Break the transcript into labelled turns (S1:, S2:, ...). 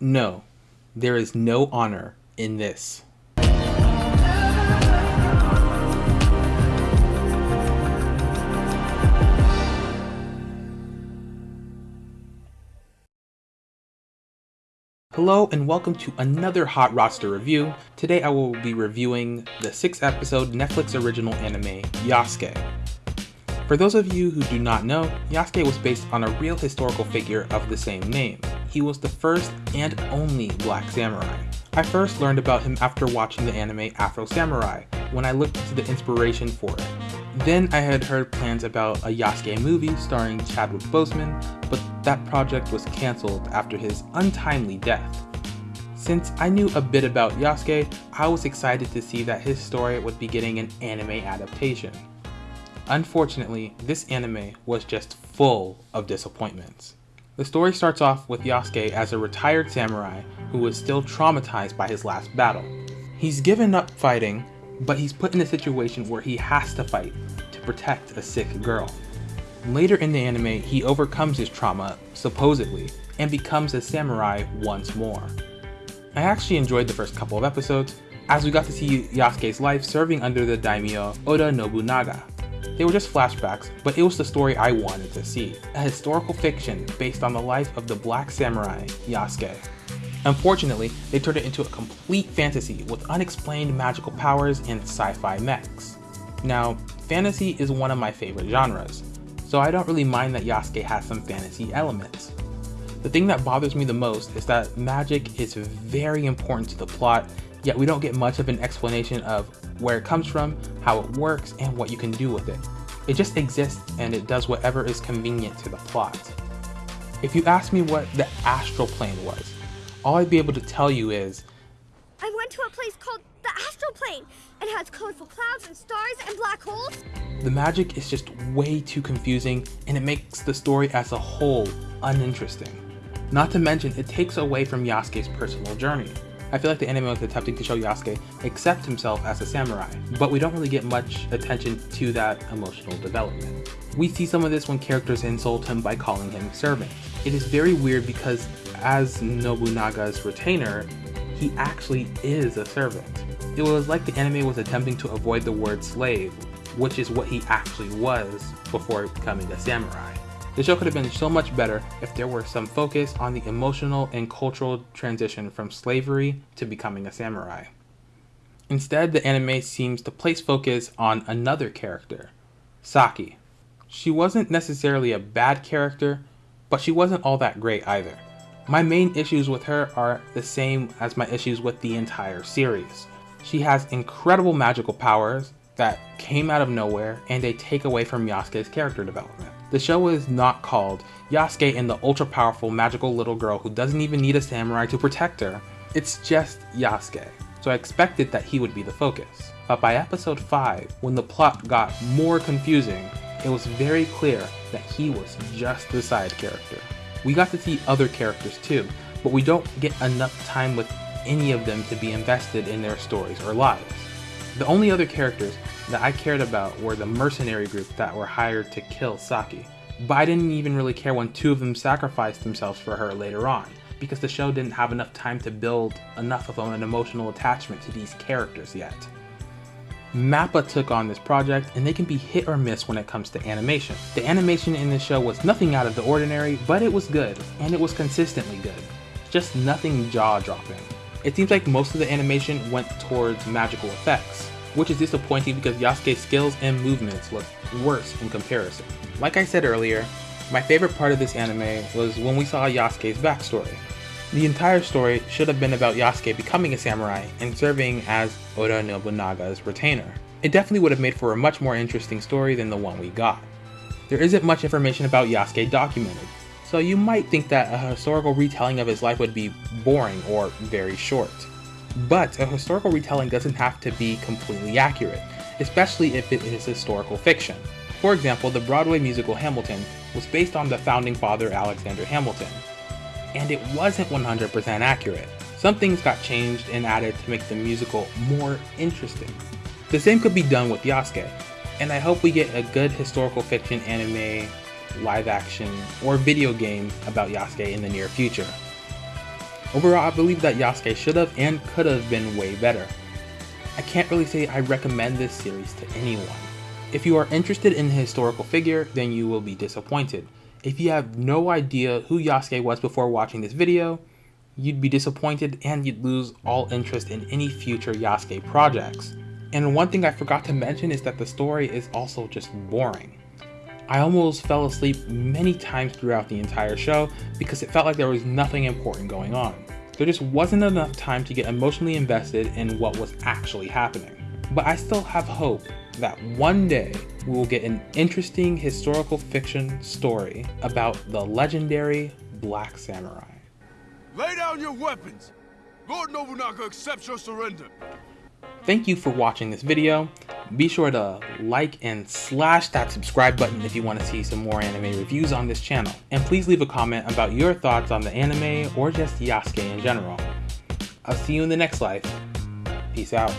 S1: No, there is no honor in this. Hello and welcome to another Hot Roster review. Today I will be reviewing the 6 episode Netflix original anime Yasuke. For those of you who do not know, Yasuke was based on a real historical figure of the same name. He was the first and only black samurai. I first learned about him after watching the anime Afro Samurai, when I looked into the inspiration for it. Then I had heard plans about a Yasuke movie starring Chadwick Boseman, but that project was cancelled after his untimely death. Since I knew a bit about Yasuke, I was excited to see that his story would be getting an anime adaptation. Unfortunately, this anime was just full of disappointments. The story starts off with Yasuke as a retired samurai who is still traumatized by his last battle. He's given up fighting but he's put in a situation where he has to fight to protect a sick girl. Later in the anime, he overcomes his trauma, supposedly, and becomes a samurai once more. I actually enjoyed the first couple of episodes, as we got to see Yasuke's life serving under the daimyo Oda Nobunaga. They were just flashbacks, but it was the story I wanted to see. A historical fiction based on the life of the black samurai, Yasuke. Unfortunately, they turned it into a complete fantasy with unexplained magical powers and sci-fi mechs. Now, fantasy is one of my favorite genres, so I don't really mind that Yasuke has some fantasy elements. The thing that bothers me the most is that magic is very important to the plot, yet we don't get much of an explanation of where it comes from, how it works, and what you can do with it. It just exists and it does whatever is convenient to the plot. If you ask me what the astral plane was, all I'd be able to tell you is
S2: I went to a place called the astral plane. It has colorful clouds and stars and black holes.
S1: The magic is just way too confusing and it makes the story as a whole uninteresting. Not to mention, it takes away from Yasuke's personal journey. I feel like the anime was attempting to show Yasuke accept himself as a samurai, but we don't really get much attention to that emotional development. We see some of this when characters insult him by calling him servant. It is very weird because as Nobunaga's retainer, he actually is a servant. It was like the anime was attempting to avoid the word slave, which is what he actually was before becoming a samurai. The show could have been so much better if there were some focus on the emotional and cultural transition from slavery to becoming a samurai. Instead, the anime seems to place focus on another character, Saki. She wasn't necessarily a bad character, but she wasn't all that great either. My main issues with her are the same as my issues with the entire series. She has incredible magical powers that came out of nowhere and they take away from Yasuke's character development. The show is not called Yasuke and the ultra powerful magical little girl who doesn't even need a samurai to protect her. It's just Yasuke, so I expected that he would be the focus. But by episode 5, when the plot got more confusing, it was very clear that he was just the side character. We got to see other characters too, but we don't get enough time with any of them to be invested in their stories or lives. The only other characters that I cared about were the mercenary group that were hired to kill Saki, but I didn't even really care when two of them sacrificed themselves for her later on, because the show didn't have enough time to build enough of an emotional attachment to these characters yet. Mappa took on this project and they can be hit or miss when it comes to animation. The animation in this show was nothing out of the ordinary, but it was good, and it was consistently good. Just nothing jaw-dropping. It seems like most of the animation went towards magical effects, which is disappointing because Yasuke's skills and movements look worse in comparison. Like I said earlier, my favorite part of this anime was when we saw Yasuke's backstory. The entire story should have been about Yasuke becoming a samurai and serving as Oda Nobunaga's retainer. It definitely would have made for a much more interesting story than the one we got. There isn't much information about Yasuke documented, so you might think that a historical retelling of his life would be boring or very short. But a historical retelling doesn't have to be completely accurate, especially if it is historical fiction. For example, the Broadway musical Hamilton was based on the founding father Alexander Hamilton, and it wasn't 100% accurate. Some things got changed and added to make the musical more interesting. The same could be done with Yasuke, and I hope we get a good historical fiction anime, live action, or video game about Yasuke in the near future. Overall, I believe that Yasuke should have and could have been way better. I can't really say I recommend this series to anyone. If you are interested in the historical figure, then you will be disappointed. If you have no idea who Yasuke was before watching this video, you'd be disappointed and you'd lose all interest in any future Yasuke projects. And one thing I forgot to mention is that the story is also just boring. I almost fell asleep many times throughout the entire show because it felt like there was nothing important going on. There just wasn't enough time to get emotionally invested in what was actually happening. But I still have hope that one day we will get an interesting historical fiction story about the legendary Black Samurai.
S3: Lay down your weapons! Lord Nobunaga accepts your surrender.
S1: Thank you for watching this video. Be sure to like and slash that subscribe button if you want to see some more anime reviews on this channel. And please leave a comment about your thoughts on the anime or just Yasuke in general. I'll see you in the next life. Peace out.